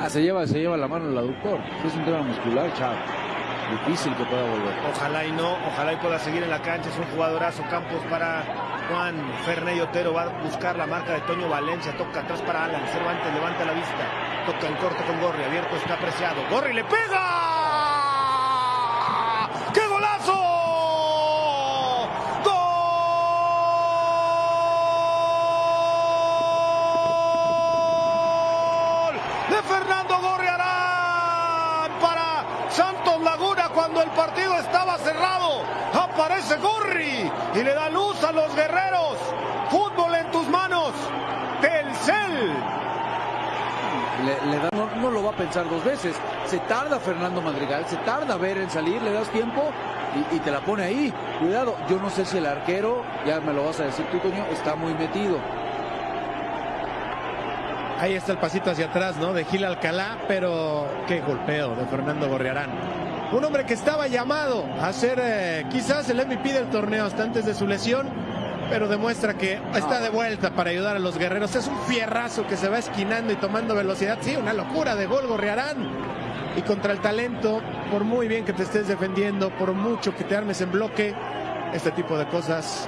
Ah, se lleva, se lleva la mano el aductor. Es un tema muscular, chavo. Difícil que pueda volver. Ojalá y no, ojalá y pueda seguir en la cancha. Es un jugadorazo Campos para Juan Ferney Otero. Va a buscar la marca de Toño Valencia. Toca atrás para Alan. Cervantes levanta la vista. Toca en corto con Gorri. Abierto está apreciado. Gorri le pega. Estaba cerrado. Aparece Gorri y le da luz a los guerreros. Fútbol en tus manos. Telcel. Le, le da- no, no lo va a pensar dos veces. Se tarda Fernando Madrigal, se tarda ver en salir, le das tiempo y, y te la pone ahí. Cuidado, yo no sé si el arquero, ya me lo vas a decir tú, Toño, está muy metido. Ahí está el pasito hacia atrás, ¿no? De Gil Alcalá, pero qué golpeo de Fernando Gorriarán. Un hombre que estaba llamado a ser eh, quizás el MVP del torneo hasta antes de su lesión, pero demuestra que está de vuelta para ayudar a los guerreros. Es un fierrazo que se va esquinando y tomando velocidad. Sí, una locura de gol Gorriarán. Y contra el talento, por muy bien que te estés defendiendo, por mucho que te armes en bloque, este tipo de cosas